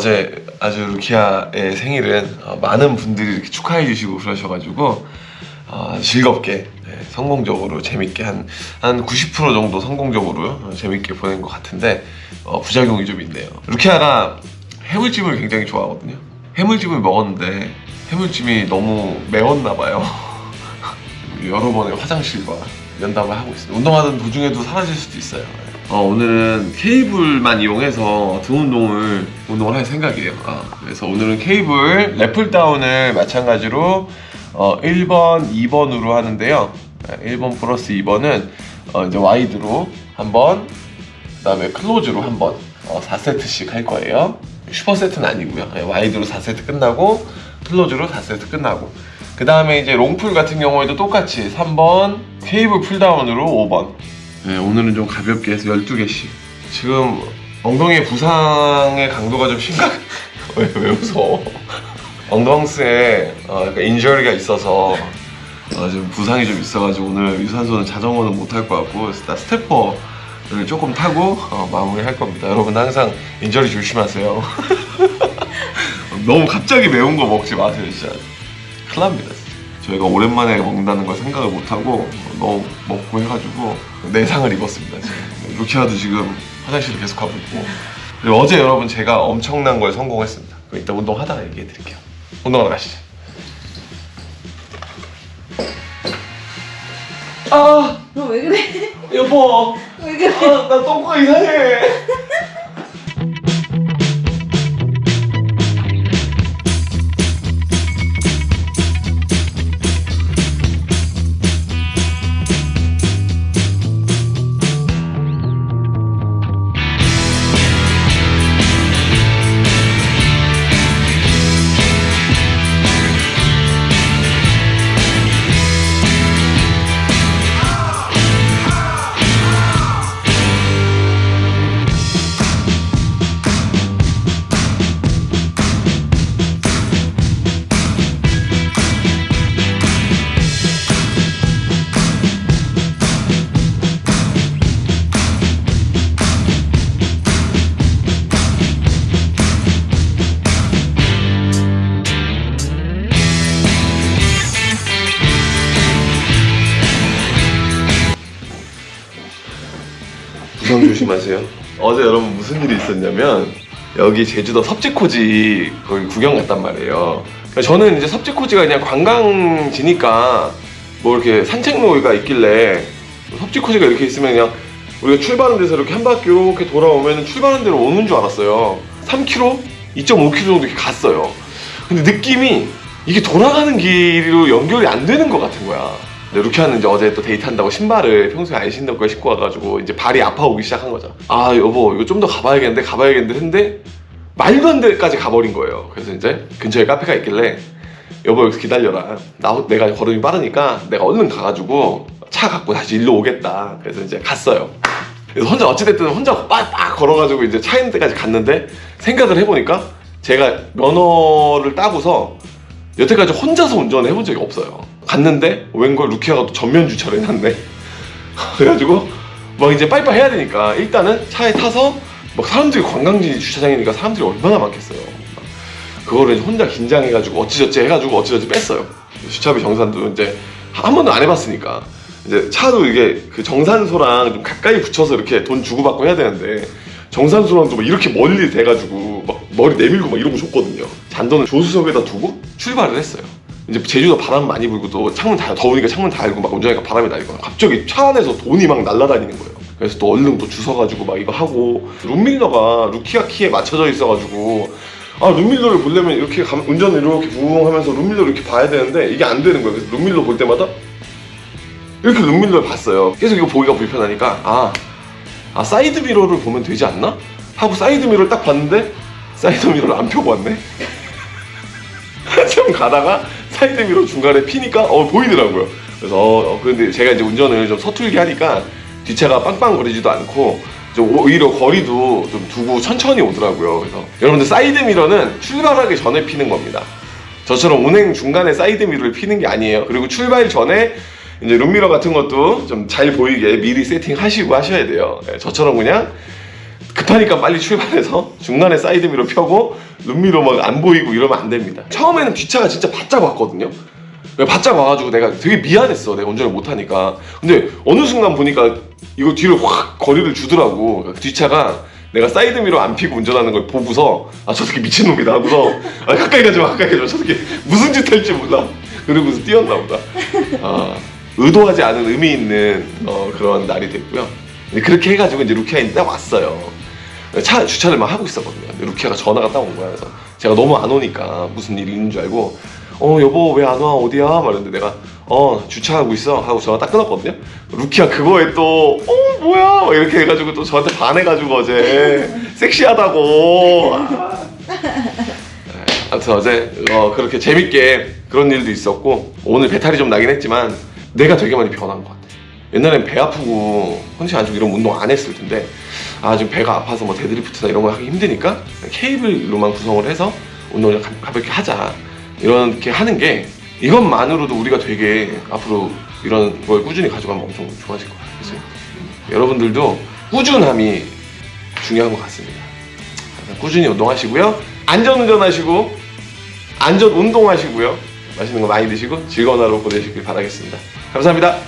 어제 아주 루키아의 생일은 어, 많은 분들이 이렇게 축하해 주시고 그러셔가지고 어, 즐겁게 네, 성공적으로 재밌게 한 한 90% 정도 성공적으로 어, 재밌게 보낸 것 같은데 어, 부작용이 좀 있네요. 루키아가 해물찜을 굉장히 좋아하거든요. 해물찜을 먹었는데 해물찜이 너무 매웠나 봐요. 여러 번의 화장실과 면담을 하고 있습니다. 운동하던 도중에도 사라질 수도 있어요. 어, 오늘은 케이블만 이용해서 등 운동을 운동을 할 생각이에요. 아, 그래서 오늘은 cable lat pulldown을 마찬가지로 어, 1번, 2번으로 하는데요. 1번 플러스 2번은 어, 이제 wide로 한 번, 그 다음에 close로 한 번, 어, 4세트씩 할 거예요. super set는 아니고요. 네, wide로 4세트 끝나고 close로 4세트 끝나고 그 다음에 이제 long pull 같은 경우에도 똑같이 3번 cable pulldown으로 5번. 네, 오늘은 좀 가볍게 해서 12개씩. 지금 엉덩이 부상의 강도가 좀 심각 왜, 왜 웃어? 엉덩스에 어, 약간 injury가 있어서 어, 지금 부상이 좀 있어가지고 오늘 유산소는 자전거는 못 할 것 같고 나 stepper를 조금 타고 어, 마무리 할 겁니다. 여러분 항상 injury 조심하세요. 너무 갑자기 매운 거 먹지 마세요 진짜. 큰일 납니다 저희가 오랜만에 먹는다는 걸 생각을 못하고 너무 먹고 해가지고 내상을 입었습니다 지금. 루키아도 지금 화장실을 계속 가고 있고. 그리고 어제 여러분 제가 엄청난 걸 성공했습니다. 그럼 이따 운동하다가 얘기해 드릴게요. 운동하러 가시죠. 아! 너 왜 그래? 여보. 왜 그래? 아, 나 똥꼬가 이상해 부상 조심하세요. 어제 여러분 무슨 일이 있었냐면 여기 제주도 섭지코지 거기 구경 갔단 말이에요. 그러니까 저는 이제 섭지코지가 그냥 관광지니까 뭐 이렇게 산책로가 있길래 섭지코지가 이렇게 있으면 그냥 우리가 출발한 데서 이렇게 한 바퀴 이렇게 돌아오면 출발한 데로 오는 줄 알았어요. 3km? 2.5km 정도 이렇게 갔어요. 근데 느낌이 이게 돌아가는 길로 연결이 안 되는 것 같은 거야. 근데 루키아는 이제 어제 또 데이트한다고 신발을 평소에 안 신던 걸 신고 와가지고 이제 발이 아파오기 시작한 거죠. 아 여보 이거 좀 더 가봐야겠는데 가봐야겠는데 했는데 말도 안 돼까지 가버린 거예요. 그래서 이제 근처에 카페가 있길래 여보 여기서 기다려라. 나 내가 걸음이 빠르니까 내가 얼른 가가지고 차 갖고 다시 일로 오겠다. 그래서 이제 갔어요. 그래서 혼자 어찌됐든 혼자 빡빡 걸어가지고 이제 차 있는 데까지 갔는데 생각을 해보니까 제가 면허를 따고서 여태까지 혼자서 운전을 해본 적이 없어요. 갔는데 웬걸 루키아가 또 전면 주차를 해놨네. 그래가지고 막 이제 빨리빨리 해야 되니까 일단은 차에 타서 막 사람들이 관광지 주차장이니까 사람들이 얼마나 많겠어요. 그거를 이제 혼자 긴장해가지고 어찌저찌 해가지고 어찌저찌 뺐어요. 주차비 정산도 이제 한 번도 안 해봤으니까 이제 차도 이게 그 정산소랑 좀 가까이 붙여서 이렇게 돈 주고받고 해야 되는데 정산소랑 좀 이렇게 멀리 대가지고 막 머리 내밀고 막 이러고 줬거든요. 잔돈을 조수석에다 두고 출발을 했어요. 이제 제주도 바람 많이 불고 또 창문 다 더우니까 창문 다 열고 막 운전하니까 바람이 날고 갑자기 차 안에서 돈이 막 날아다니는 거예요. 그래서 또 얼른 또 주워가지고 막 이거 하고 룸미러가 루키아 키에 맞춰져 있어가지고 아 룸미러를 보려면 이렇게 감- 운전을 이렇게 부웅 하면서 룸미러를 이렇게 봐야 되는데 이게 안 되는 거예요. 그래서 룸미러 볼 때마다 이렇게 룸미러를 봤어요. 계속 이거 보기가 불편하니까 아, 아 사이드 미러를 보면 되지 않나? 하고 사이드 미러를 딱 봤는데 사이드 미러를 안 펴고 왔네. 한참 가다가 사이드 미러 중간에 피니까 어 보이더라고요. 그래서 어, 어, 근데 제가 이제 운전을 좀 서툴게 하니까 뒷차가 빵빵거리지도 않고 좀 오히려 거리도 좀 두고 천천히 오더라고요. 그래서 여러분들 사이드 미러는 출발하기 전에 피는 겁니다. 저처럼 운행 중간에 사이드 미러를 피는 게 아니에요. 그리고 출발 전에 이제 룸미러 같은 것도 좀 잘 보이게 미리 세팅하시고 하셔야 돼요. 예, 저처럼 그냥 급하니까 빨리 출발해서 중간에 사이드미러 펴고 룸미러 막 안 보이고 이러면 안 됩니다. 처음에는 뒷차가 진짜 바짝 왔거든요. 바짝 와가지고 내가 되게 미안했어. 내가 운전을 못하니까. 근데 어느 순간 보니까 이거 뒤로 확 거리를 주더라고. 그러니까 뒷차가 내가 사이드미러 안 피고 운전하는 걸 보고서 아 저 새끼 미친놈이다 하고서 아 가까이 가지 마 가까이 가지 마 저 새끼 무슨 짓 할지 몰라 그러고서 띄웠나 보다 아 의도하지 않은 의미 있는 어, 그런 날이 됐고요 그렇게 해가지고 이제 루키아 인데 왔어요 차 주차를 막 하고 있었거든요. 루키아가 전화가 딱 온 거야. 그래서 제가 너무 안 오니까 무슨 일이 있는 줄 알고 어 여보 왜 안 와? 어디야? 말했는데 내가 어 주차하고 있어. 하고 전화 딱 끊었거든요. 루키아 그거에 또 어 뭐야? 막 이렇게 해가지고 또 저한테 반해가지고 어제. 섹시하다고. 아. 네, 아무튼 어제 어, 그렇게 재밌게 그런 일도 있었고 오늘 배탈이 좀 나긴 했지만 내가 되게 많이 변한 것 같아 옛날엔 배 아프고 컨디션 안 좋고 이런 운동 안 했을 텐데 아 지금 배가 아파서 뭐 데드리프트나 이런 거 하기 힘드니까 케이블로만 구성을 해서 운동을 가- 가볍게 하자. 이렇게 하는 게 이것만으로도 우리가 되게 앞으로 이런 걸 꾸준히 가져가면 엄청 좋아질 것 같아요. 그래서 여러분들도 꾸준함이 중요한 것 같습니다. 항상 꾸준히 운동하시고요. 안전 운전 하시고 안전 운동하시고요. 맛있는 거 많이 드시고 즐거운 하루 보내시길 바라겠습니다. 감사합니다